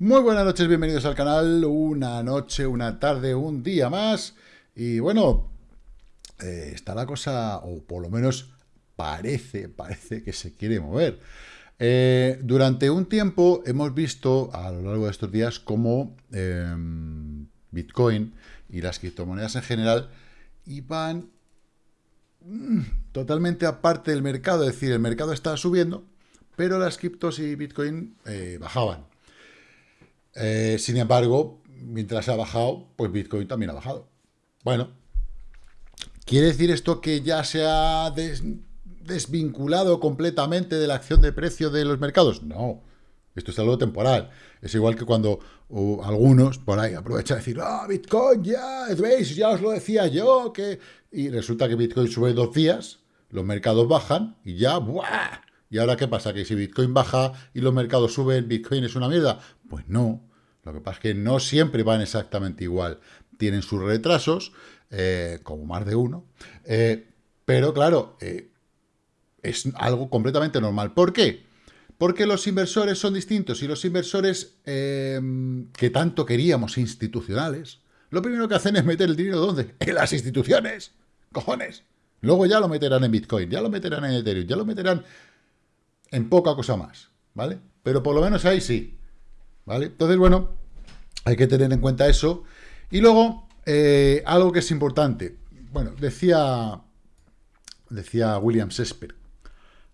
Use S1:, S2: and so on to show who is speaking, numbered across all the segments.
S1: Muy buenas noches, bienvenidos al canal. Una noche, una tarde, un día más. Y bueno, eh, está la cosa, o por lo menos parece, parece que se quiere mover. Eh, durante un tiempo hemos visto a lo largo de estos días cómo em, Bitcoin y las criptomonedas en general iban mm, totalmente aparte del mercado, es decir, el mercado estaba subiendo, pero las criptos y Bitcoin eh, bajaban. Eh, sin embargo, mientras ha bajado, pues Bitcoin también ha bajado. Bueno, ¿quiere decir esto que ya se ha desvinculado completamente de la acción de precio de los mercados? No, esto es algo temporal. Es igual que cuando algunos por ahí aprovechan a decir, ah, Bitcoin ya, veis, ya os lo decía yo, que... Y resulta que Bitcoin sube dos días, los mercados bajan y ya, ¡buah! ¿Y ahora qué pasa? ¿Que si Bitcoin baja y los mercados suben, Bitcoin es una mierda? Pues no. Lo que pasa es que no siempre van exactamente igual. Tienen sus retrasos, eh, como más de uno. Eh, pero claro, eh, es algo completamente normal. ¿Por qué? Porque los inversores son distintos y los inversores que tanto queríamos institucionales, lo primero que hacen es meter el dinero ¿dónde? En las instituciones. Cojones. Luego ya lo meterán en Bitcoin, ya lo meterán en Ethereum, ya lo meterán en poca cosa más, ¿vale? Pero por lo menos ahí sí. ¿vale? Entonces, bueno, hay que tener en cuenta eso. Y luego, eh, algo que es importante. Bueno, decía, decía William Shakespeare,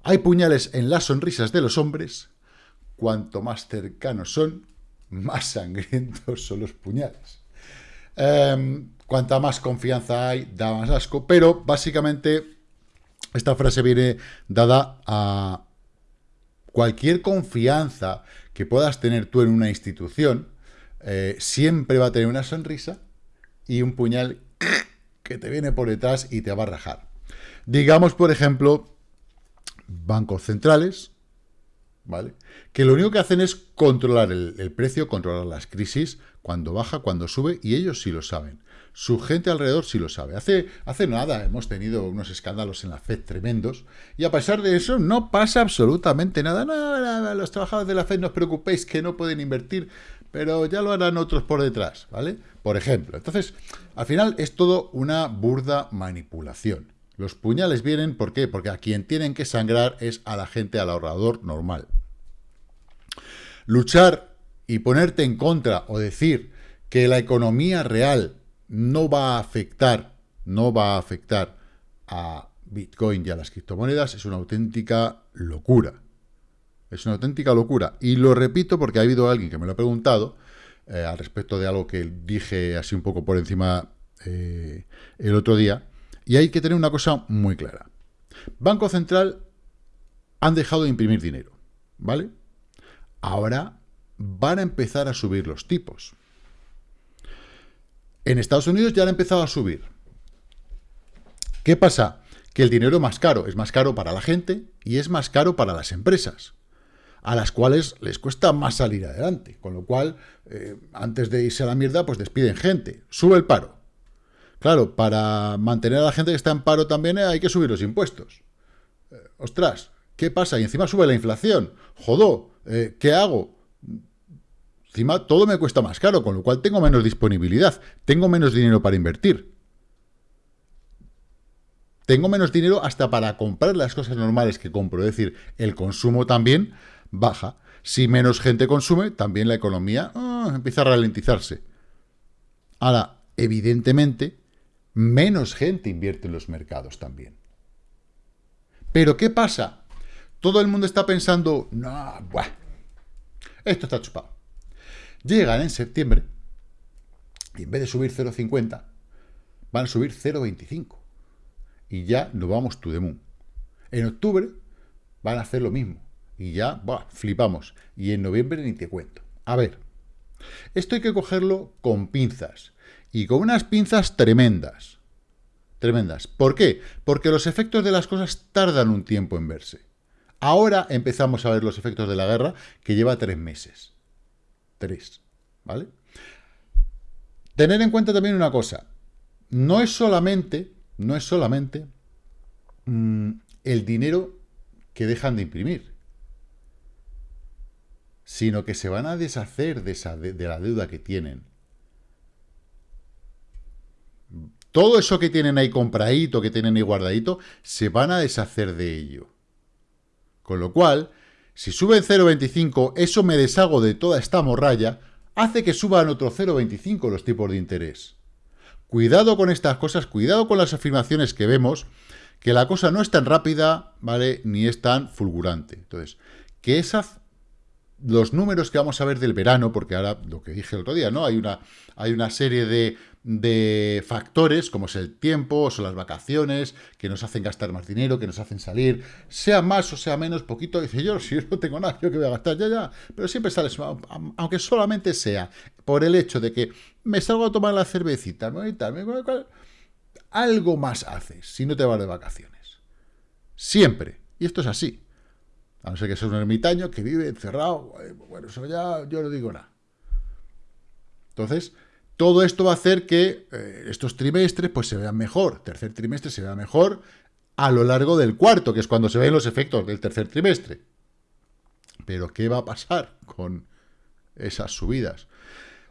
S1: hay puñales en las sonrisas de los hombres, cuanto más cercanos son, más sangrientos son los puñales. Em, cuanta más confianza hay, da más asco, pero básicamente esta frase viene dada a cualquier confianza que puedas tener tú en una institución, eh, siempre va a tener una sonrisa y un puñal que te viene por detrás y te va a rajar. Digamos, por ejemplo, bancos centrales, ¿vale? Que lo único que hacen es controlar el, precio, controlar las crisis, cuando baja, cuando sube, y ellos sí lo saben. Su gente alrededor sí lo sabe. Hace, hace nada hemos tenido unos escándalos en la FED tremendos, y a pesar de eso no pasa absolutamente nada. No, los trabajadores de la FED no os preocupéis que no pueden invertir, pero ya lo harán otros por detrás, ¿vale? Por ejemplo. Entonces, al final es todo una burda manipulación. Los puñales vienen, ¿por qué? Porque a quien tienen que sangrar es a la gente, al ahorrador normal. Luchar y ponerte en contra o decir que la economía real no va a afectar, no va a afectar a Bitcoin y a las criptomonedas es una auténtica locura. Es una auténtica locura. Y lo repito porque ha habido alguien que me lo ha preguntado eh, al respecto de algo que dije así un poco por encima eh, el otro día. Y hay que tener una cosa muy clara. Banco Central han dejado de imprimir dinero, ¿vale? Ahora van a empezar a subir los tipos. En Estados Unidos ya han empezado a subir. ¿Qué pasa? Que el dinero más caro. Es más caro para la gente y es más caro para las empresas, a las cuales les cuesta más salir adelante. Con lo cual, eh, antes de irse a la mierda, pues despiden gente. Sube el paro. Claro, para mantener a la gente que está en paro también hay que subir los impuestos. Eh, ostras, ¿qué pasa? Y encima sube la inflación. Jodó, eh, ¿qué hago? Encima todo me cuesta más caro, con lo cual tengo menos disponibilidad, tengo menos dinero para invertir. Tengo menos dinero hasta para comprar las cosas normales que compro, es decir, el consumo también baja. Si menos gente consume, también la economía ah, empieza a ralentizarse. Ahora, evidentemente, menos gente invierte en los mercados también. Pero ¿qué pasa? Todo el mundo está pensando, no, buah, esto está chupado. Llegan en septiembre y en vez de subir 0,50, van a subir 0,25. Y ya nos vamos to the moon. En octubre van a hacer lo mismo. Y ya, buah, flipamos. Y en noviembre ni te cuento. A ver, esto hay que cogerlo con pinzas y con unas pinzas tremendas. Tremendas. ¿Por qué? Porque los efectos de las cosas tardan un tiempo en verse. Ahora empezamos a ver los efectos de la guerra, que lleva tres meses. Tres. ¿Vale? Tener en cuenta también una cosa. No es solamente, no es solamente mm, el dinero que dejan de imprimir. Sino que se van a deshacer de, esa, de, la deuda que tienen. Todo eso que tienen ahí compradito, que tienen ahí guardadito, se van a deshacer de ello. Con lo cual, si suben 0,25, eso me deshago de toda esta morralla, hace que suban otro 0,25 los tipos de interés. Cuidado con estas cosas, cuidado con las afirmaciones que vemos, que la cosa no es tan rápida, ¿vale? Ni es tan fulgurante. Entonces, que esas los números que vamos a ver del verano, porque ahora lo que dije el otro día, ¿no? Hay una, hay una serie de, de factores, como es el tiempo, o son las vacaciones, que nos hacen gastar más dinero, que nos hacen salir, sea más o sea menos, poquito, dice yo, si yo no tengo nada, yo que voy a gastar, ya, ya, pero siempre sales, aunque solamente sea por el hecho de que me salgo a tomar la cervecita, ¿no? Y tal, algo más haces si no te vas de vacaciones. Siempre. Y esto es así. A no ser que seas un ermitaño que vive encerrado. Eh, bueno, eso ya yo no digo nada. Entonces, todo esto va a hacer que eh, estos trimestres pues se vean mejor. Tercer trimestre se vea mejor a lo largo del cuarto, que es cuando se ven los efectos del tercer trimestre. Pero, ¿qué va a pasar con esas subidas?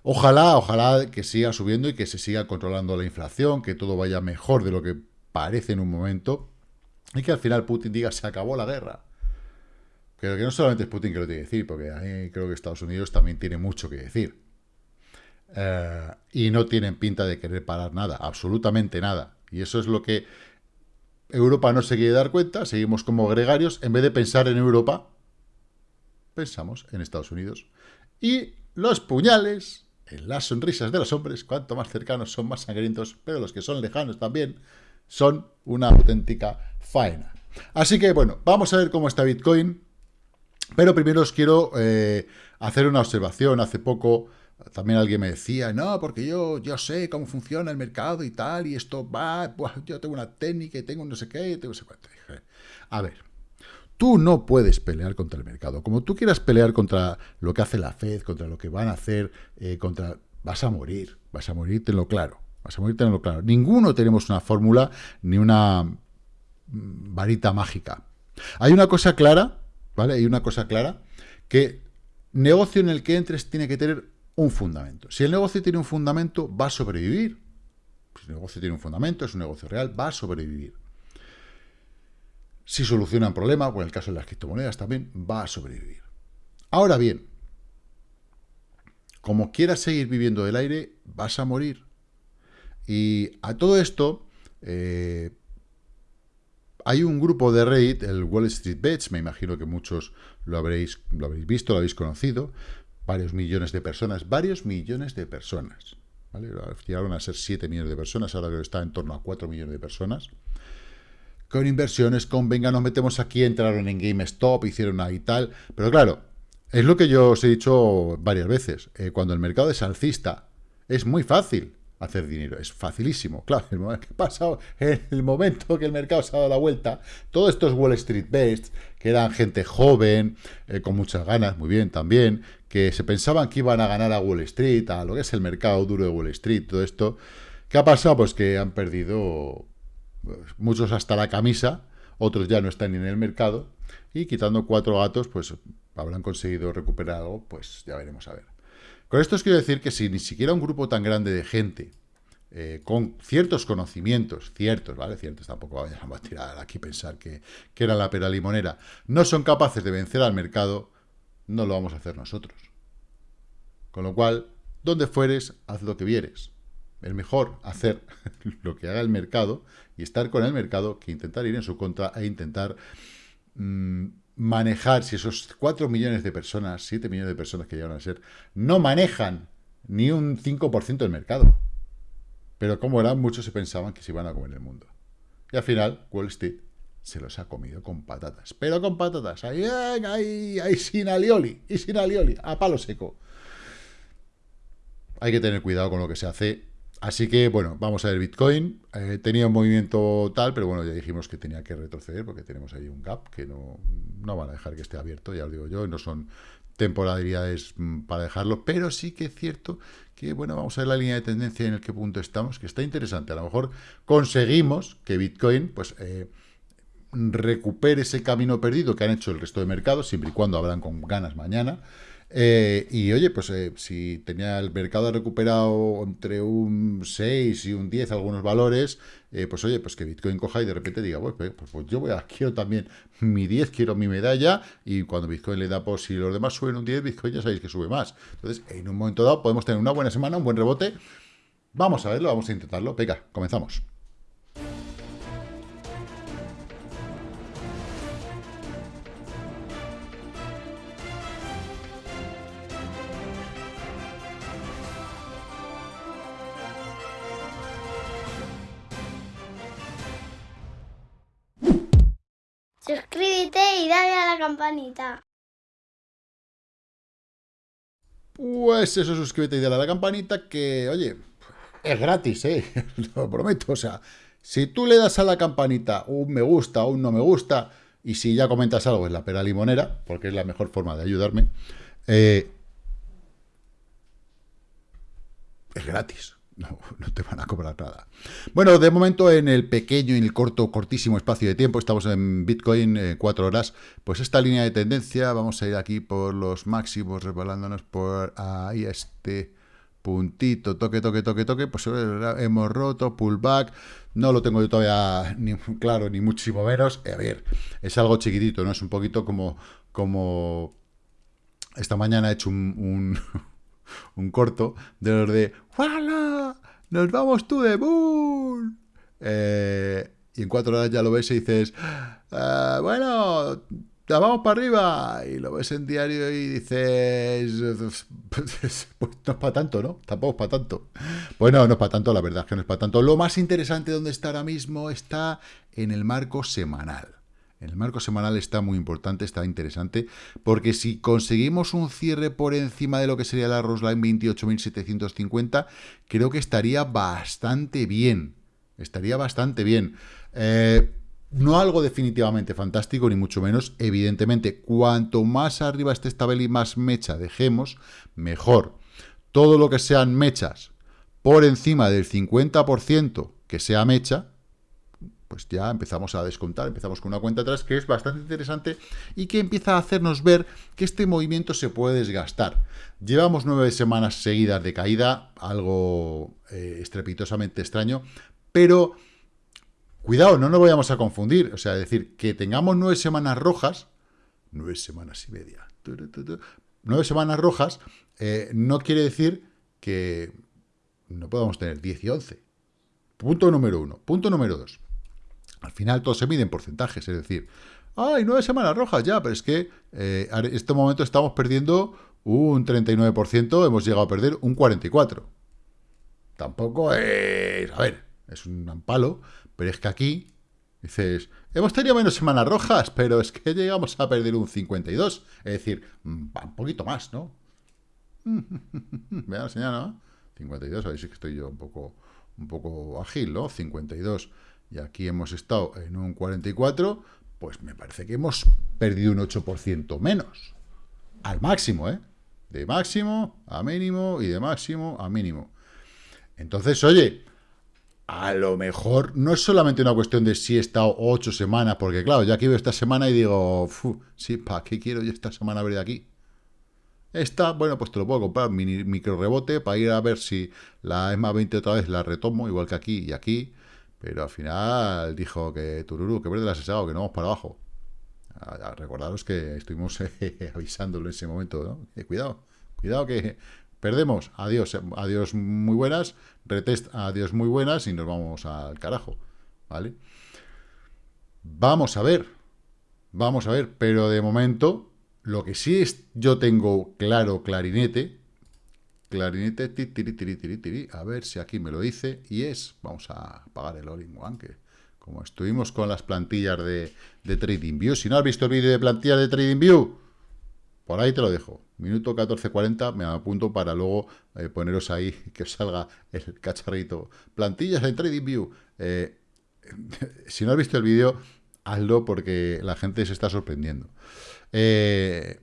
S1: Ojalá, ojalá que siga subiendo y que se siga controlando la inflación, que todo vaya mejor de lo que parece en un momento, y que al final Putin diga, se acabó la guerra. Pero que no solamente es Putin que lo tiene que decir, porque ahí creo que Estados Unidos también tiene mucho que decir. Eh, y no tienen pinta de querer parar nada, absolutamente nada. Y eso es lo que Europa no se quiere dar cuenta, seguimos como gregarios, en vez de pensar en Europa, pensamos en Estados Unidos. Y los puñales en las sonrisas de los hombres, cuanto más cercanos son más sangrientos, pero los que son lejanos también, son una auténtica faena. Así que, bueno, vamos a ver cómo está Bitcoin. Pero primero os quiero eh, hacer una observación. Hace poco también alguien me decía, no, porque yo, yo sé cómo funciona el mercado y tal, y esto va, yo tengo una técnica y tengo no sé qué, tengo cuánto. a ver, tú no puedes pelear contra el mercado. Como tú quieras pelear contra lo que hace la Fed, contra lo que van a hacer, eh, contra... Vas a morir, vas a morir, tenlo claro. Vas a morir, tenlo claro. Ninguno tenemos una fórmula ni una mm, varita mágica. Hay una cosa clara ¿vale? Hay una cosa clara, que negocio en el que entres tiene que tener un fundamento. Si el negocio tiene un fundamento, va a sobrevivir. Si el negocio tiene un fundamento, es un negocio real, va a sobrevivir. Si soluciona un problema, o en el caso de las criptomonedas también, va a sobrevivir. Ahora bien, como quieras seguir viviendo del aire, vas a morir. Y a todo esto, eh, hay un grupo de Reddit, el Wall Street Bets, me imagino que muchos lo habréis, lo habréis visto, lo habéis conocido, varios millones de personas, varios millones de personas, ¿vale? Llegaron a ser 7 millones de personas, ahora está en torno a 4 millones de personas, con inversiones, con venga, nos metemos aquí, entraron en GameStop, hicieron ahí tal, pero claro, es lo que yo os he dicho varias veces, eh, cuando el mercado es alcista, es muy fácil hacer dinero. Es facilísimo. Claro, el que pasado, en el momento que el mercado se ha dado la vuelta, todos estos Wall Street Based, que eran gente joven, eh, con muchas ganas, muy bien también, que se pensaban que iban a ganar a Wall Street, a lo que es el mercado duro de Wall Street, todo esto. ¿Qué ha pasado? Pues que han perdido pues, muchos hasta la camisa, otros ya no están ni en el mercado, y quitando cuatro gatos, pues habrán conseguido recuperar algo, pues ya veremos a ver. Con esto os quiero decir que si ni siquiera un grupo tan grande de gente, eh, con ciertos conocimientos, ciertos, ¿vale? Ciertos, tampoco vayamos a tirar aquí pensar que, que era la pera limonera, no son capaces de vencer al mercado, no lo vamos a hacer nosotros. Con lo cual, donde fueres, haz lo que vieres. Es mejor hacer lo que haga el mercado y estar con el mercado que intentar ir en su contra e intentar mm, manejar, si esos 4 millones de personas, 7 millones de personas que llegan a ser, no manejan ni un 5% del mercado. Pero como eran, muchos se pensaban que se iban a comer el mundo. Y al final, Wall Street se los ha comido con patatas. Pero con patatas, ahí, ahí, ahí, sin alioli, y sin alioli, a palo seco. Hay que tener cuidado con lo que se hace Así que, bueno, vamos a ver Bitcoin. Eh, tenía un movimiento tal, pero bueno, ya dijimos que tenía que retroceder porque tenemos ahí un gap que no, no van a dejar que esté abierto, ya os digo yo, no son temporalidades mm, para dejarlo, pero sí que es cierto que, bueno, vamos a ver la línea de tendencia en el que punto estamos, que está interesante. A lo mejor conseguimos que Bitcoin, pues, eh, recupere ese camino perdido que han hecho el resto de mercados, siempre y cuando hablan con ganas mañana, Eh, y oye, pues eh, si tenía el mercado recuperado entre un 6 y un 10 algunos valores, eh, pues oye, pues que Bitcoin coja y de repente diga, pues, pues, pues, yo voy a, quiero también mi 10, quiero mi medalla, y cuando Bitcoin le da, pues si los demás suben un 10, Bitcoin ya sabéis que sube más. Entonces, en un momento dado podemos tener una buena semana, un buen rebote. Vamos a verlo, vamos a intentarlo. Venga, comenzamos.
S2: Campanita.
S1: Pues eso, suscríbete y dale a la campanita que, oye, es gratis, ¿eh? Lo prometo, o sea, si tú le das a la campanita un me gusta o un no me gusta, y si ya comentas algo es la pera limonera, porque es la mejor forma de ayudarme, eh, es gratis. No, te van a cobrar nada. Bueno, de momento en el pequeño y el corto, cortísimo espacio de tiempo, estamos en Bitcoin eh, cuatro horas, pues esta línea de tendencia, vamos a ir aquí por los máximos, resbalándonos por ahí este puntito, toque, toque, toque, toque, pues hemos roto, pullback, no lo tengo yo todavía ni claro, ni muchísimo menos, a ver, es algo chiquitito, ¿no? Es un poquito como, como esta mañana he hecho un, un un corto de los de ¡Wala! ¡Nos vamos tú de Bull! Eh, y en cuatro horas ya lo ves y dices, ah, bueno, ya vamos para arriba. Y lo ves en diario y dices, pues no es para tanto, ¿no? Tampoco es para tanto. Bueno, no es para tanto, la verdad es que no es para tanto. Lo más interesante donde está ahora mismo está en el marco semanal. El marco semanal está muy importante, está interesante, porque si conseguimos un cierre por encima de lo que sería la Roseline 28.750, creo que estaría bastante bien. Estaría bastante bien. Eh, no algo definitivamente fantástico, ni mucho menos. Evidentemente, cuanto más arriba esté esta y más mecha dejemos, mejor. Todo lo que sean mechas por encima del 50% que sea mecha, pues ya empezamos a descontar, empezamos con una cuenta atrás que es bastante interesante y que empieza a hacernos ver que este movimiento se puede desgastar. Llevamos nueve semanas seguidas de caída, algo eh, estrepitosamente extraño, pero cuidado, no nos vayamos a confundir, o sea, decir, que tengamos nueve semanas rojas, nueve semanas y media, nueve semanas rojas, eh, no quiere decir que no podamos tener 10 y 11. Punto número uno. Punto número dos. Al final todo se mide en porcentajes, es decir, ¡ay, nueve semanas rojas ya! Pero es que eh, en este momento estamos perdiendo un 39%, hemos llegado a perder un 44%. Tampoco es... A ver, es un palo, pero es que aquí dices, hemos tenido menos semanas rojas, pero es que llegamos a perder un 52%. Es decir, mm, un poquito más, ¿no? Vean, señal, ¿no? 52, a ver si que estoy yo un poco, un poco ágil, ¿no? 52 y aquí hemos estado en un 44, pues me parece que hemos perdido un 8% menos. Al máximo, ¿eh? De máximo a mínimo y de máximo a mínimo. Entonces, oye, a lo mejor no es solamente una cuestión de si he estado ocho semanas, porque claro, ya aquí veo esta semana y digo, sí, ¿para qué quiero yo esta semana ver de aquí? Esta, bueno, pues te lo puedo comprar, micro rebote, para ir a ver si la ESMA 20 otra vez la retomo, igual que aquí y aquí, pero al final dijo que Tururu, que verde la asesado, que no vamos para abajo. recordaros que estuvimos avisándolo en ese momento, ¿no? Eh, cuidado, cuidado que perdemos. Adiós, adiós muy buenas, retest, adiós muy buenas y nos vamos al carajo, ¿vale? Vamos a ver, vamos a ver, pero de momento, lo que sí es, yo tengo claro, clarinete, clarinete, a ver si aquí me lo dice, y es, vamos a apagar el all-in-one, que como estuvimos con las plantillas de, de TradingView, si no has visto el vídeo de plantillas de TradingView, por ahí te lo dejo, minuto 14.40, me apunto para luego eh, poneros ahí, que os salga el cacharrito, plantillas de TradingView, eh, si no has visto el vídeo, hazlo porque la gente se está sorprendiendo. Eh,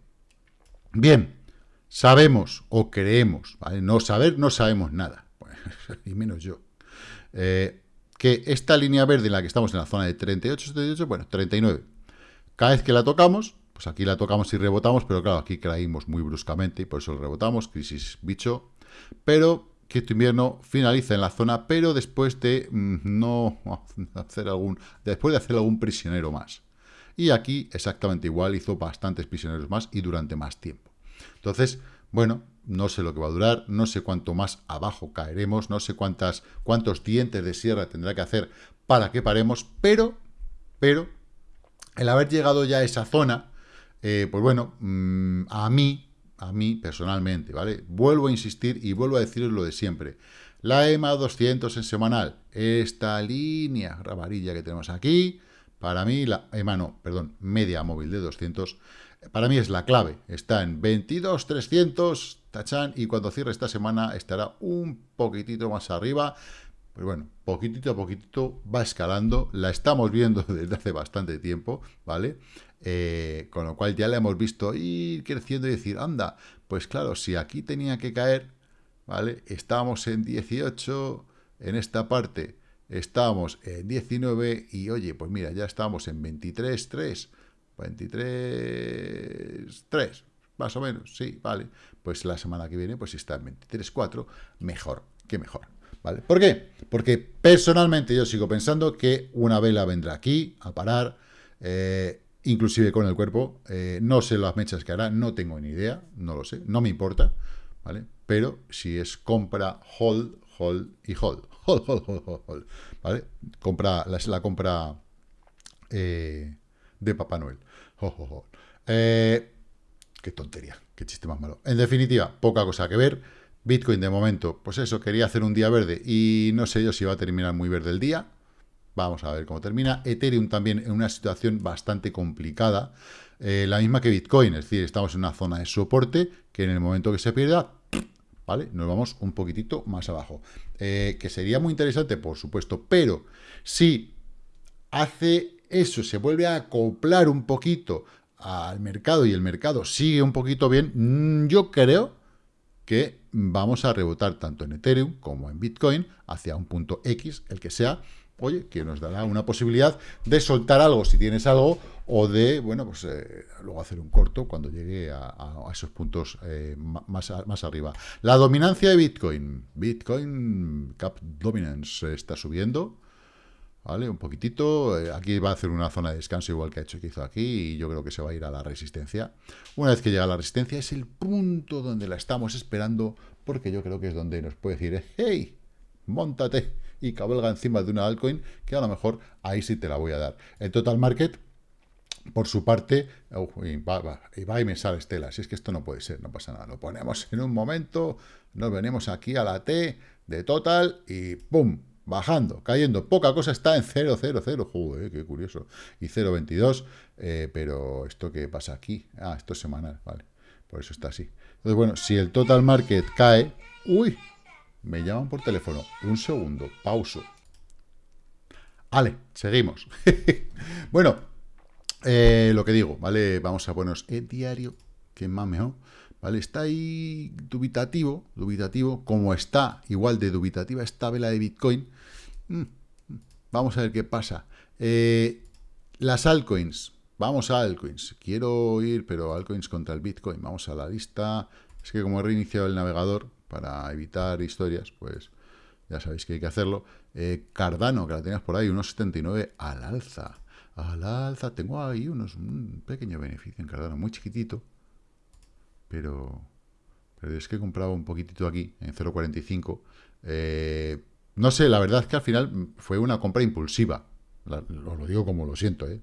S1: bien, sabemos o creemos, no saber, no sabemos nada, y menos yo, eh, que esta línea verde en la que estamos en la zona de 38, 78, bueno, 39, cada vez que la tocamos, pues aquí la tocamos y rebotamos, pero claro, aquí caímos muy bruscamente y por eso rebotamos, crisis bicho, pero que invierno finaliza en la zona, pero después de mm, no hacer algún, después de hacer algún prisionero más. Y aquí exactamente igual, hizo bastantes prisioneros más y durante más tiempo. Entonces, bueno, no sé lo que va a durar, no sé cuánto más abajo caeremos, no sé cuántas, cuántos dientes de sierra tendrá que hacer para que paremos, pero, pero, el haber llegado ya a esa zona, eh, pues bueno, mm, a mí, a mí personalmente, ¿vale? Vuelvo a insistir y vuelvo a deciros lo de siempre. La EMA 200 en semanal, esta línea ramarilla que tenemos aquí, para mí, la EMA no, perdón, media móvil de 200, para mí es la clave. Está en 22.300, tachan, y cuando cierre esta semana estará un poquitito más arriba. Pero bueno, poquitito a poquitito va escalando. La estamos viendo desde hace bastante tiempo, ¿vale? Eh, con lo cual ya la hemos visto ir creciendo y decir, anda, pues claro, si aquí tenía que caer, ¿vale? Estábamos en 18, en esta parte estábamos en 19 y oye, pues mira, ya estamos en 23, 3, 23, 3, más o menos, sí, vale. Pues la semana que viene, pues si está en 23, 4, mejor, que mejor. ¿Vale? ¿Por qué? Porque personalmente yo sigo pensando que una vela vendrá aquí a parar, eh, inclusive con el cuerpo. Eh, no sé las mechas que hará, no tengo ni idea, no lo sé, no me importa, ¿vale? Pero si es compra, hold, hold y hold. Hold, hold, hold, hold, hold ¿Vale? Compra, la, la compra eh, de Papá Noel. Eh, qué tontería, qué chiste más malo. En definitiva, poca cosa que ver. Bitcoin de momento, pues eso, quería hacer un día verde y no sé yo si va a terminar muy verde el día. Vamos a ver cómo termina. Ethereum también en una situación bastante complicada, eh, la misma que Bitcoin, es decir, estamos en una zona de soporte que en el momento que se pierda, ¿vale? Nos vamos un poquitito más abajo. Eh, que sería muy interesante, por supuesto, pero si hace eso, se vuelve a acoplar un poquito al mercado y el mercado sigue un poquito bien, mm, yo creo que vamos a rebotar tanto en Ethereum como en Bitcoin hacia un punto X, el que sea, oye, que nos dará una posibilidad de soltar algo si tienes algo o de, bueno, pues eh, luego hacer un corto cuando llegue a, esos puntos eh, más, más arriba. La dominancia de Bitcoin. Bitcoin Cap Dominance está subiendo, ¿vale? Un poquitito. Eh, aquí va a hacer una zona de descanso igual que ha hecho que hizo aquí y yo creo que se va a ir a la resistencia. Una vez que llega la resistencia es el punto donde la estamos esperando porque yo creo que es donde nos puede decir, hey, montate y cabalga encima de una altcoin, que a lo mejor ahí sí te la voy a dar. El total market, por su parte, y, va, y, me sale Estela, si es que esto no puede ser, no pasa nada, lo ponemos en un momento, nos venimos aquí a la T de total y ¡pum! Bajando, cayendo, poca cosa está en 0, 0, 0, joder, qué curioso, y 0,22, eh, pero ¿esto qué pasa aquí? Ah, esto es semanal, vale, por eso está así. Entonces, bueno, si el total market cae, uy, me llaman por teléfono. Un segundo, pauso. Vale, seguimos. bueno, eh, lo que digo, ¿vale? Vamos a ponernos el diario, que más mejor. ¿Vale? Está ahí dubitativo, dubitativo, como está igual de dubitativa esta vela de Bitcoin. Mm, vamos a ver qué pasa. Eh, las altcoins, vamos a altcoins. Quiero ir, pero altcoins contra el Bitcoin. Vamos a la lista. Es que como he reiniciado el navegador, para evitar historias, pues ya sabéis que hay que hacerlo. Eh, Cardano, que la tenías por ahí, unos 79 al alza. Al alza, tengo ahí unos, un pequeño beneficio en Cardano, muy chiquitito, pero, pero es que he comprado un poquitito aquí, en 0.45. Eh, no sé, la verdad es que al final fue una compra impulsiva. os lo digo como lo siento, ¿eh?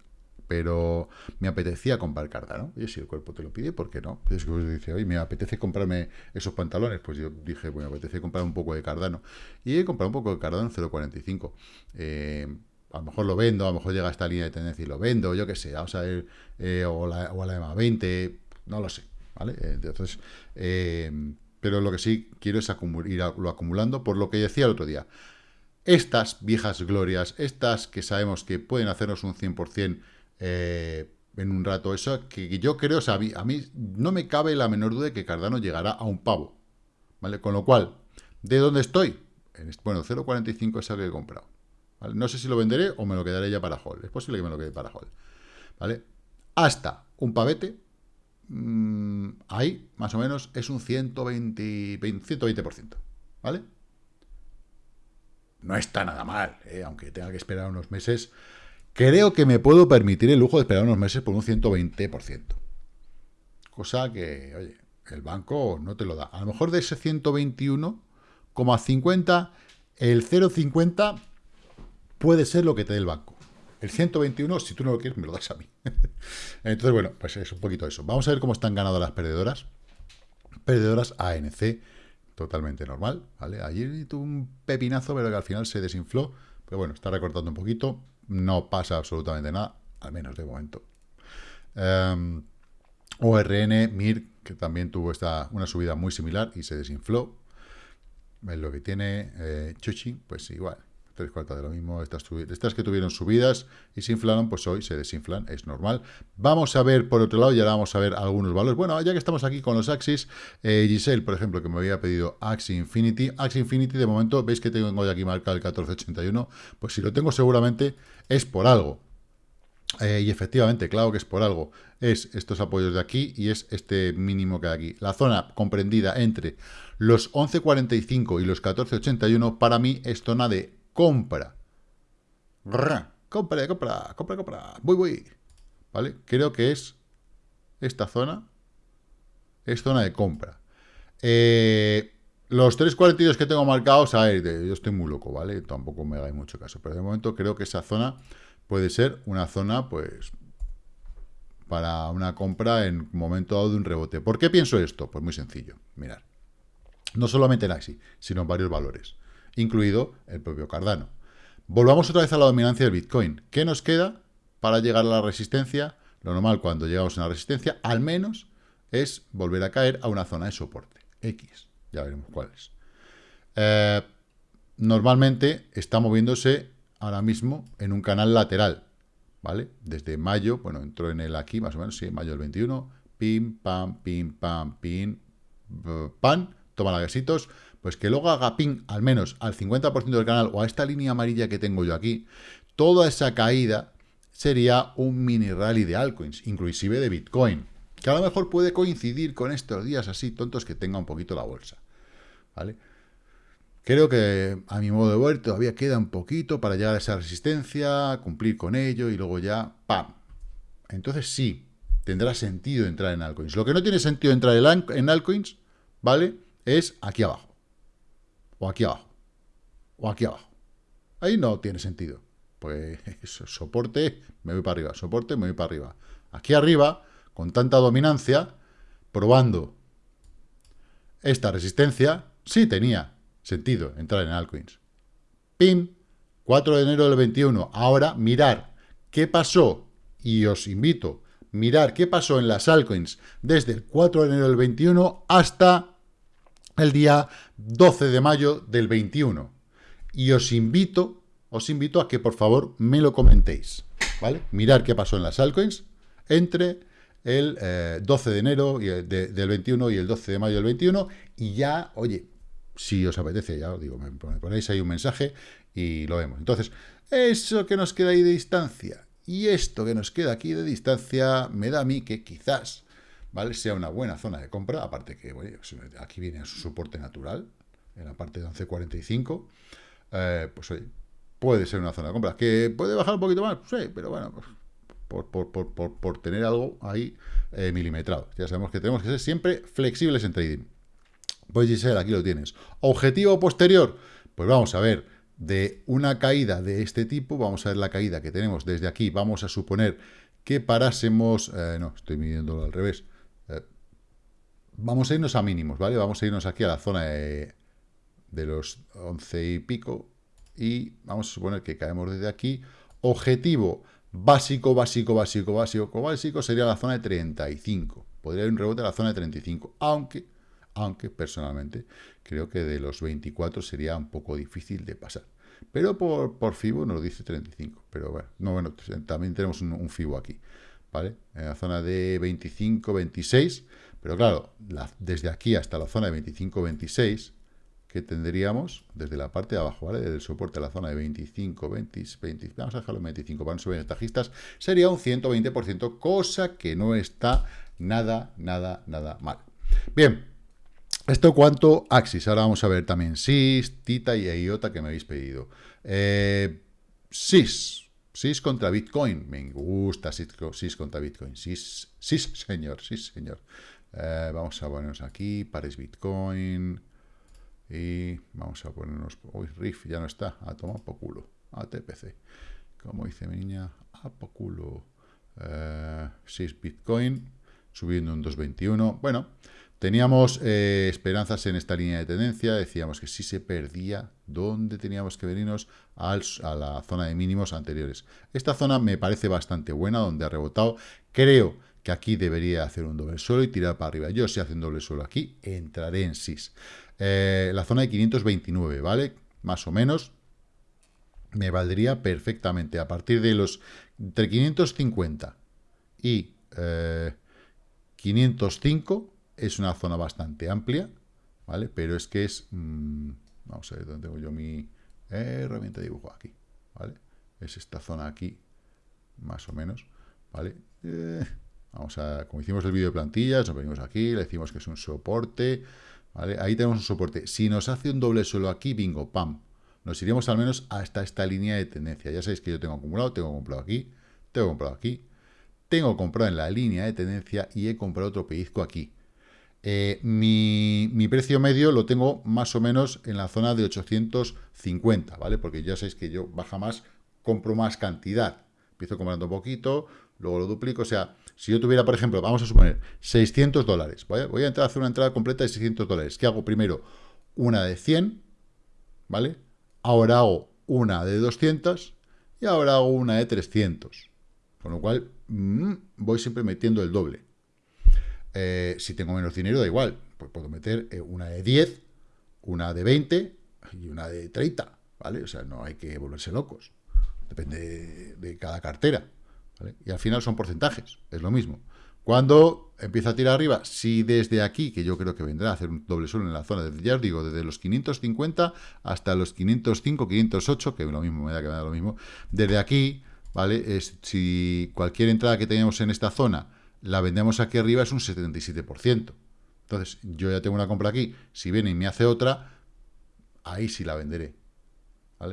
S1: pero me apetecía comprar Cardano. Y si el cuerpo te lo pide, ¿por qué no? Es que pues dice, oye, me apetece comprarme esos pantalones. Pues yo dije, bueno, me apetece comprar un poco de Cardano. Y he comprado un poco de Cardano en 0.45. Eh, a lo mejor lo vendo, a lo mejor llega a esta línea de tendencia y lo vendo, yo qué sé, vamos a ver, eh, o, la, o, a la EMA 20, no lo sé, ¿vale? Entonces, eh, pero lo que sí quiero es irlo acumulando, por lo que decía el otro día. Estas viejas glorias, estas que sabemos que pueden hacernos un 100% eh, en un rato eso, que yo creo, o a mí, no me cabe la menor duda de que Cardano llegará a un pavo, ¿vale? Con lo cual, ¿de dónde estoy? En, bueno, 0.45 es algo que he comprado, No sé si lo venderé o me lo quedaré ya para hold, es posible que me lo quede para hold, ¿vale? hasta un pavete, mm, ahí más o menos es un 120, 120%, ¿vale? No está nada mal, ¿eh? aunque tenga que esperar unos meses. Creo que me puedo permitir el lujo de esperar unos meses por un 120%. Cosa que, oye, el banco no te lo da. A lo mejor de ese 121,50, el 0,50 puede ser lo que te dé el banco. El 121, si tú no lo quieres, me lo das a mí. Entonces, bueno, pues es un poquito eso. Vamos a ver cómo están ganando las perdedoras. Perdedoras ANC, totalmente normal, ¿vale? Ayer tuvo un pepinazo, pero que al final se desinfló. Pero bueno, está recortando un poquito. No pasa absolutamente nada, al menos de momento. Em, ORN, MIR, que también tuvo esta, una subida muy similar y se desinfló. Es lo que tiene eh, Chuchi, pues igual tres cuartas de lo mismo, estas, que tuvieron subidas y se inflaron, pues hoy se desinflan, es normal. Vamos a ver, por otro lado, ya vamos a ver algunos valores. Bueno, ya que estamos aquí con los Axis, eh, Giselle, por ejemplo, que me había pedido Axi Infinity. Axi Infinity, de momento, veis que tengo aquí marcado el 1481, pues si lo tengo seguramente es por algo. Eh, y efectivamente, claro que es por algo. Es estos apoyos de aquí y es este mínimo que hay aquí. La zona comprendida entre los 11.45 y los 14.81 para mí es zona de compra. compra, compra, compra, compra. Voy, voy. ¿Vale? Creo que es esta zona. Es zona de compra. Eh, los 3.42 que tengo marcados, a ver, yo estoy muy loco, ¿vale? Tampoco me hagáis mucho caso. Pero de momento creo que esa zona puede ser una zona, pues, para una compra en momento dado de un rebote. ¿Por qué pienso esto? Pues muy sencillo. Mirar. No solamente en AXI, sino en varios valores incluido el propio Cardano. Volvamos otra vez a la dominancia del Bitcoin. ¿Qué nos queda para llegar a la resistencia? Lo normal cuando llegamos a una resistencia, al menos, es volver a caer a una zona de soporte. X. Ya veremos cuál es. Eh, normalmente está moviéndose ahora mismo en un canal lateral. ¿Vale? Desde mayo, bueno, entró en el aquí más o menos, sí, mayo del 21. Pim, pam, pim, pam, pim, pan. Toma laguesitos pues que luego haga ping al menos al 50% del canal o a esta línea amarilla que tengo yo aquí, toda esa caída sería un mini rally de altcoins, inclusive de Bitcoin, que a lo mejor puede coincidir con estos días así tontos que tenga un poquito la bolsa, ¿vale? Creo que a mi modo de ver todavía queda un poquito para llegar a esa resistencia, cumplir con ello y luego ya ¡pam! Entonces sí, tendrá sentido entrar en altcoins. Lo que no tiene sentido entrar en altcoins, ¿vale? Es aquí abajo o aquí abajo, o aquí abajo. Ahí no tiene sentido. Pues soporte, me voy para arriba, soporte, me voy para arriba. Aquí arriba, con tanta dominancia, probando esta resistencia, sí tenía sentido entrar en altcoins. PIM, 4 de enero del 21. Ahora, mirar qué pasó, y os invito, mirar qué pasó en las altcoins desde el 4 de enero del 21 hasta el día 12 de mayo del 21. Y os invito, os invito a que por favor me lo comentéis, ¿vale? Mirar qué pasó en las altcoins entre el 12 eh, de enero y del 21 y el 12 de mayo del 21 y ya, oye, si os apetece, ya os digo, me ponéis ahí un mensaje y lo vemos. Entonces, eso que nos queda ahí de distancia y esto que nos queda aquí de distancia me da a mí que quizás ¿vale? Sea una buena zona de compra, aparte que aquí viene su soporte natural, en la parte de 11.45, eh, pues oye, puede ser una zona de compra. ¿Que puede bajar un poquito más? Sí, pero bueno, pues, por, tener algo ahí eh, milimetrado. Ya sabemos que tenemos que ser siempre flexibles en trading. Pues Giselle, aquí lo tienes. Objetivo posterior, pues vamos a ver, de una caída de este tipo, vamos a ver la caída que tenemos desde aquí, vamos a suponer que parásemos, eh, no, estoy midiéndolo al revés, Vamos a irnos a mínimos, ¿vale? Vamos a irnos aquí a la zona de, los 11 y pico y vamos a suponer que caemos desde aquí. Objetivo básico, básico, básico, básico, básico sería la zona de 35. Podría haber un rebote a la zona de 35, aunque, aunque personalmente creo que de los 24 sería un poco difícil de pasar. Pero por, por FIBO nos dice 35. Pero bueno, no, bueno también tenemos un FIBO aquí. ¿Vale? En la zona de 25, 26 pero claro, desde aquí hasta la zona de 25-26, que tendríamos desde la parte de abajo, ¿vale? Desde el soporte a la zona de 25, 20, 20 vamos a dejarlo en 25 para no subir ventajistas, sería un 120%, cosa que no está nada, nada, nada mal. Bien, esto cuanto Axis, ahora vamos a ver también SIS, Tita y IOTA que me habéis pedido. Eh, SIS, SIS contra Bitcoin, me gusta SIS, contra Bitcoin, SIS, SIS señor, SIS señor. Eh, vamos a ponernos aquí, pares Bitcoin, y vamos a ponernos... Uy, Riff ya no está. A tomar por culo. A TPC. Como dice mi niña, a por culo. 6 eh, Bitcoin. Subiendo un 2.21. Bueno, teníamos eh, esperanzas en esta línea de tendencia. Decíamos que si se perdía, ¿dónde teníamos que venirnos? a la zona de mínimos anteriores. Esta zona me parece bastante buena, donde ha rebotado. Creo que aquí debería hacer un doble suelo y tirar para arriba. Yo si hace un doble suelo aquí, entraré en SIS. Eh, la zona de 529, ¿vale? Más o menos me valdría perfectamente. A partir de los entre 550 y 505 eh, es una zona bastante amplia, ¿vale? Pero es que es... Mm, vamos a ver dónde tengo yo mi herramienta de dibujo aquí, ¿vale? Es esta zona aquí, más o menos, ¿vale? Eh, vamos a, como hicimos el vídeo de plantillas, nos venimos aquí, le decimos que es un soporte, Ahí tenemos un soporte. Si nos hace un doble suelo aquí, bingo, pam. Nos iríamos al menos hasta esta línea de tendencia. Ya sabéis que yo tengo acumulado, tengo comprado aquí, tengo comprado aquí, tengo comprado en la línea de tendencia y he comprado otro pellizco aquí. Eh, mi, mi, precio medio lo tengo más o menos en la zona de 850, ¿vale? Porque ya sabéis que yo baja más, compro más cantidad. Empiezo comprando un poquito, luego lo duplico, o sea, si yo tuviera, por ejemplo, vamos a suponer, 600 dólares, voy a entrar a hacer una entrada completa de 600 dólares, ¿qué hago? Primero, una de 100, ¿vale? Ahora hago una de 200 y ahora hago una de 300, con lo cual mm, voy siempre metiendo el doble. Eh, si tengo menos dinero, da igual, pues puedo meter eh, una de 10, una de 20 y una de 30, ¿vale? O sea, no hay que volverse locos, depende de cada cartera. Y al final son porcentajes, es lo mismo. Cuando empieza a tirar arriba, si desde aquí, que yo creo que vendrá a hacer un doble suelo en la zona, ya os digo, desde los 550 hasta los 505, 508, que lo mismo me da que me da lo mismo, desde aquí, ¿vale? Si cualquier entrada que tenemos en esta zona la vendemos aquí arriba es un 77%. Entonces, yo ya tengo una compra aquí, si viene y me hace otra, ahí sí la venderé.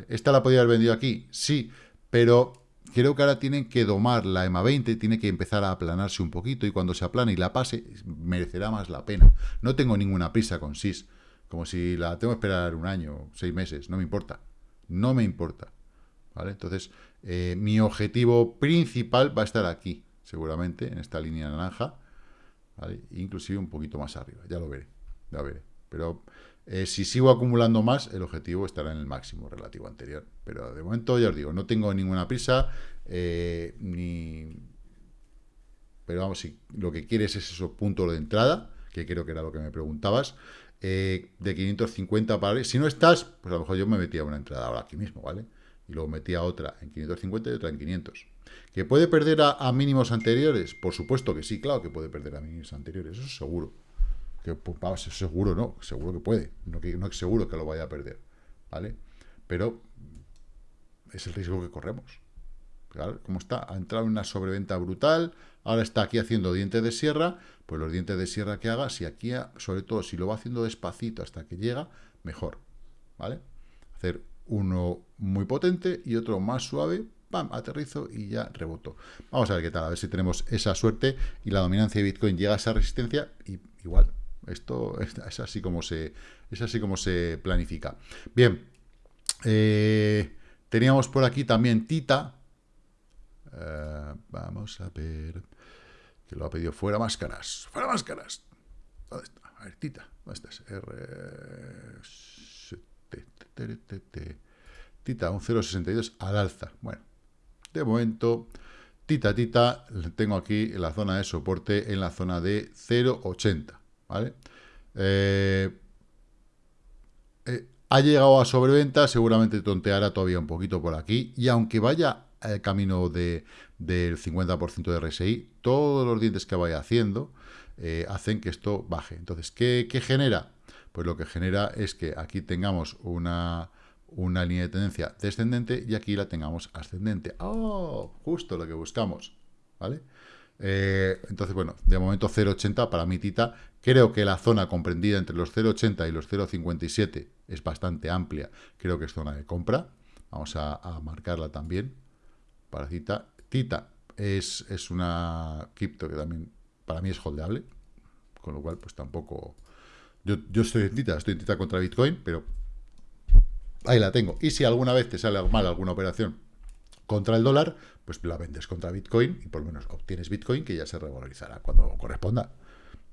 S1: ¿Esta la podría haber vendido aquí? Sí, pero creo que ahora tienen que domar la EMA 20, tiene que empezar a aplanarse un poquito y cuando se aplane y la pase, merecerá más la pena. No tengo ninguna prisa con SIS, como si la tengo que esperar un año, seis meses, no me importa. No me importa. ¿Vale? Entonces, eh, mi objetivo principal va a estar aquí, seguramente, en esta línea naranja, inclusive un poquito más arriba, ya lo veré, ya lo veré. Pero eh, si sigo acumulando más, el objetivo estará en el máximo relativo anterior. Pero de momento, ya os digo, no tengo ninguna prisa, eh, ni... Pero vamos, si lo que quieres es esos puntos de entrada, que creo que era lo que me preguntabas, eh, de 550 para... Si no estás, pues a lo mejor yo me metía una entrada ahora aquí mismo, ¿vale? Y luego metía otra en 550 y otra en 500. ¿Que puede perder a, a mínimos anteriores? Por supuesto que sí, claro que puede perder a mínimos anteriores, eso es seguro que pues, seguro no, seguro que puede, no, que, no es seguro que lo vaya a perder, ¿vale? Pero es el riesgo que corremos. Como está, ha entrado en una sobreventa brutal, ahora está aquí haciendo dientes de sierra, pues los dientes de sierra que haga, si aquí, sobre todo, si lo va haciendo despacito hasta que llega, mejor, ¿vale? Hacer uno muy potente y otro más suave, pam, aterrizo y ya reboto. Vamos a ver qué tal, a ver si tenemos esa suerte y la dominancia de Bitcoin llega a esa resistencia igual esto es así como se, es así como se planifica. Bien, eh, teníamos por aquí también Tita. Eh, vamos a ver, que lo ha pedido fuera máscaras, fuera máscaras. ¿Dónde está? A ver, Tita, ¿dónde estás? R... Tita, un 0,62 al alza. Bueno, de momento, Tita, Tita, tengo aquí la zona de soporte, en la zona de 0,80. ¿Vale? Eh, eh, ha llegado a sobreventa, seguramente tonteará todavía un poquito por aquí, y aunque vaya el camino de, del 50% de RSI, todos los dientes que vaya haciendo eh, hacen que esto baje. Entonces, ¿qué, genera? pues lo que genera es que aquí tengamos una, una línea de tendencia descendente y aquí la tengamos ascendente. ¡Oh! Justo lo que buscamos, ¿vale? Eh, entonces, bueno, de momento 0.80 para mi tita. Creo que la zona comprendida entre los 0.80 y los 0.57 es bastante amplia. Creo que es zona de compra. Vamos a, marcarla también para Tita. Tita es, es una cripto que también para mí es holdeable. Con lo cual, pues tampoco... Yo, yo estoy en Tita, estoy en Tita contra Bitcoin, pero ahí la tengo. Y si alguna vez te sale mal alguna operación contra el dólar, pues la vendes contra Bitcoin y por lo menos obtienes Bitcoin que ya se revalorizará cuando corresponda.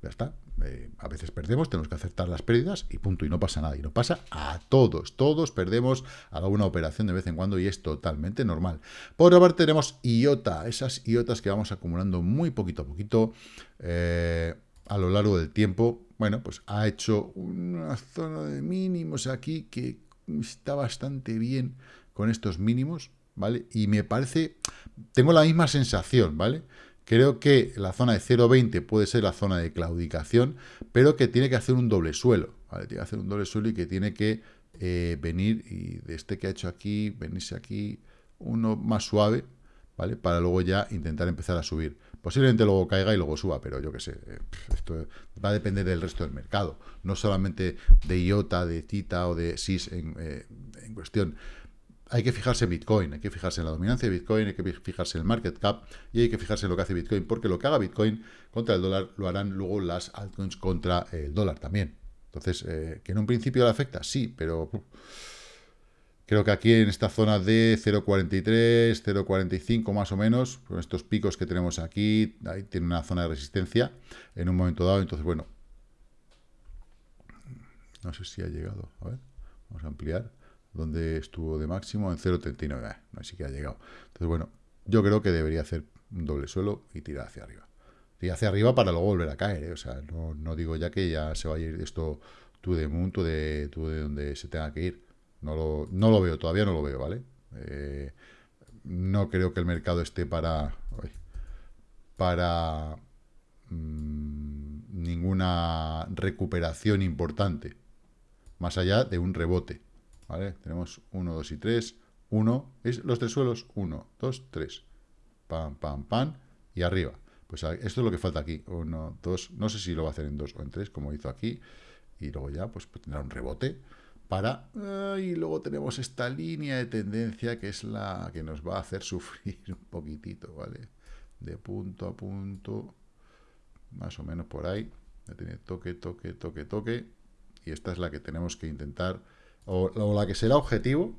S1: Ya está. Eh, a veces perdemos, tenemos que aceptar las pérdidas y punto. Y no pasa nada. Y no pasa a todos. Todos perdemos alguna operación de vez en cuando y es totalmente normal. Por otra parte tenemos IOTA. Esas IOTAs que vamos acumulando muy poquito a poquito eh, a lo largo del tiempo. Bueno, pues ha hecho una zona de mínimos aquí que está bastante bien con estos mínimos. ¿Vale? Y me parece, tengo la misma sensación, ¿vale? Creo que la zona de 0.20 puede ser la zona de claudicación, pero que tiene que hacer un doble suelo, ¿vale? Tiene que hacer un doble suelo y que tiene que eh, venir, y de este que ha hecho aquí, venirse aquí, uno más suave, ¿vale? Para luego ya intentar empezar a subir. Posiblemente luego caiga y luego suba, pero yo qué sé, eh, esto va a depender del resto del mercado, no solamente de IOTA, de TITA o de SIS en, eh, en cuestión hay que fijarse en Bitcoin, hay que fijarse en la dominancia de Bitcoin, hay que fijarse en el market cap y hay que fijarse en lo que hace Bitcoin, porque lo que haga Bitcoin contra el dólar lo harán luego las altcoins contra el dólar también. Entonces, eh, ¿que en un principio le afecta? Sí, pero creo que aquí en esta zona de 0.43, 0.45 más o menos, con estos picos que tenemos aquí, ahí tiene una zona de resistencia en un momento dado, entonces bueno, no sé si ha llegado, a ver, vamos a ampliar donde estuvo de máximo en 0.39, no sé si ha llegado. Entonces, bueno, yo creo que debería hacer un doble suelo y tirar hacia arriba. Y hacia arriba para luego volver a caer, ¿eh? o sea, no, digo ya que ya se va a ir esto tú de mundo, tú de, tú de donde se tenga que ir. No lo, no lo veo, todavía no lo veo, ¿vale? Eh, no creo que el mercado esté para para mm, ninguna recuperación importante, más allá de un rebote. Tenemos 1, 2 y 3. 1, es los tres suelos, 1, 2, 3. Pam, pam, pam, y arriba. Pues esto es lo que falta aquí. 1, 2, no sé si lo va a hacer en 2 o en 3, como hizo aquí. Y luego ya, pues, pues, tendrá un rebote para... y luego tenemos esta línea de tendencia que es la que nos va a hacer sufrir un poquitito, ¿vale? De punto a punto, más o menos por ahí. Tiene toque, toque, toque, toque. Y esta es la que tenemos que intentar o, la que será objetivo,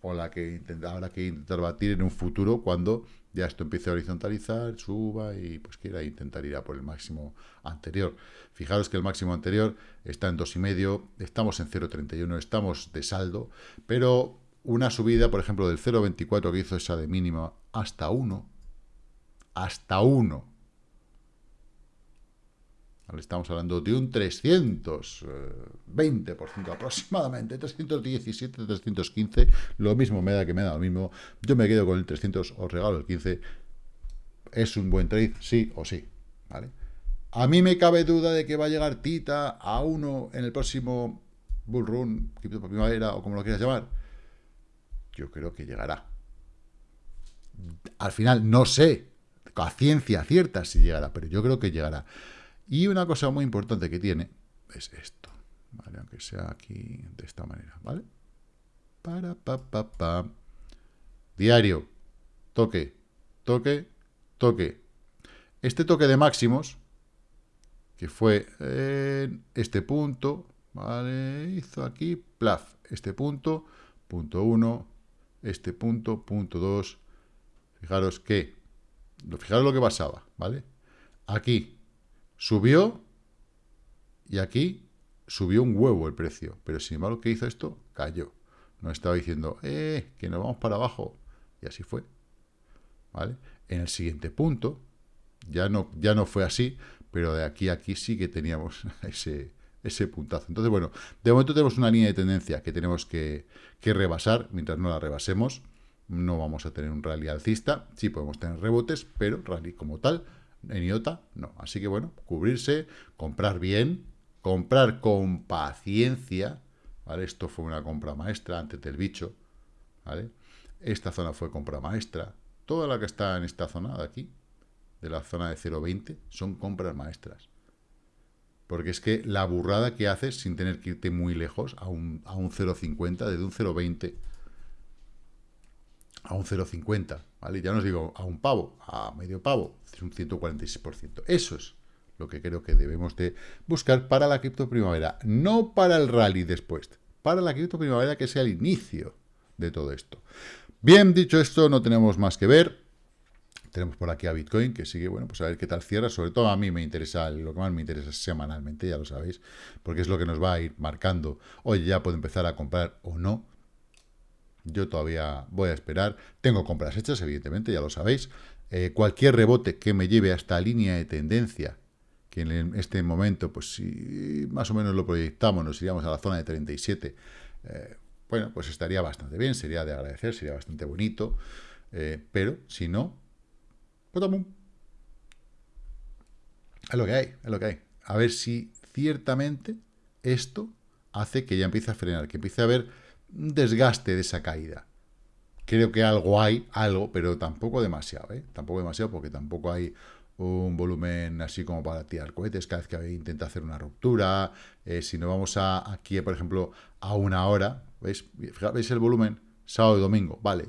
S1: o la que habrá que intentar batir en un futuro cuando ya esto empiece a horizontalizar, suba y pues quiera intentar ir a por el máximo anterior. Fijaros que el máximo anterior está en 2,5, estamos en 0,31, estamos de saldo, pero una subida, por ejemplo, del 0,24 que hizo esa de mínima hasta 1, hasta 1, Estamos hablando de un 320% aproximadamente, 317, 315, lo mismo me da que me da lo mismo. Yo me quedo con el 300, os regalo el 15. ¿Es un buen trade? Sí o sí, ¿vale? A mí me cabe duda de que va a llegar Tita a uno en el próximo Bull Run, primavera o como lo quieras llamar. Yo creo que llegará. Al final no sé a ciencia cierta si llegará, pero yo creo que llegará. Y una cosa muy importante que tiene es esto. Aunque sea aquí de esta manera, ¿vale? Para, pa, pa, pa. Diario. Toque, toque, toque. Este toque de máximos, que fue en este punto, ¿vale? Hizo aquí, plaf, este punto, punto 1, este punto, punto 2. Fijaros que, fijaros lo que pasaba, ¿vale? Aquí, Subió y aquí subió un huevo el precio. Pero sin embargo, ¿qué hizo esto? Cayó. No estaba diciendo, eh, que nos vamos para abajo. Y así fue. ¿Vale? En el siguiente punto, ya no, ya no fue así, pero de aquí a aquí sí que teníamos ese, ese puntazo. Entonces, bueno, de momento tenemos una línea de tendencia que tenemos que, que rebasar. Mientras no la rebasemos, no vamos a tener un rally alcista. Sí podemos tener rebotes, pero rally como tal en IOTA, no. Así que bueno, cubrirse, comprar bien, comprar con paciencia, ¿vale? Esto fue una compra maestra antes del bicho, ¿vale? Esta zona fue compra maestra. Toda la que está en esta zona de aquí, de la zona de 0.20, son compras maestras. Porque es que la burrada que haces sin tener que irte muy lejos a un, a un 0.50, desde un 0.20 a un 0,50, ¿vale? Ya no os digo a un pavo, a medio pavo, es un 146%. Eso es lo que creo que debemos de buscar para la cripto primavera, no para el rally después, para la cripto primavera que sea el inicio de todo esto. Bien, dicho esto, no tenemos más que ver. Tenemos por aquí a Bitcoin, que sigue, bueno, pues a ver qué tal cierra. Sobre todo a mí me interesa, lo que más me interesa semanalmente, ya lo sabéis, porque es lo que nos va a ir marcando. Oye, ya puedo empezar a comprar o no. Yo todavía voy a esperar. Tengo compras hechas, evidentemente, ya lo sabéis. Eh, cualquier rebote que me lleve hasta línea de tendencia, que en este momento, pues si más o menos lo proyectamos, nos iríamos a la zona de 37, eh, bueno, pues estaría bastante bien, sería de agradecer, sería bastante bonito, eh, pero si no, pues Es lo que hay, es lo que hay. A ver si ciertamente esto hace que ya empiece a frenar, que empiece a haber desgaste de esa caída. Creo que algo hay, algo, pero tampoco demasiado, ¿eh? Tampoco demasiado porque tampoco hay un volumen así como para tirar cohetes cada vez que intenta hacer una ruptura. Eh, si no vamos a, aquí, por ejemplo, a una hora, ¿veis? ¿veis el volumen? Sábado y domingo, vale,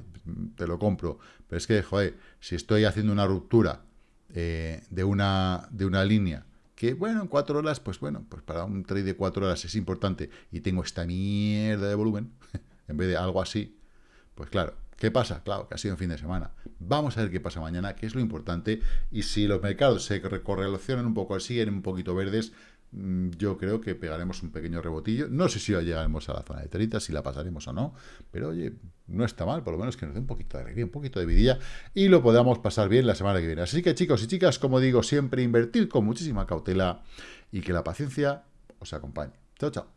S1: te lo compro. Pero es que, joder, si estoy haciendo una ruptura eh, de, una, de una línea que, bueno, en cuatro horas, pues bueno, pues para un trade de cuatro horas es importante y tengo esta mierda de volumen, en vez de algo así, pues claro, ¿qué pasa? Claro, que ha sido un fin de semana. Vamos a ver qué pasa mañana, qué es lo importante, y si los mercados se correlacionan un poco, siguen un poquito verdes, Mm, yo creo que pegaremos un pequeño rebotillo. No sé si llegaremos a la zona de 30, si la pasaremos o no, pero oye, no está mal, por lo menos que nos dé un poquito de alegría, un poquito de vidilla y lo podamos pasar bien la semana que viene. Así que chicos y chicas, como digo, siempre invertir con muchísima cautela y que la paciencia os acompañe. Chao, chao.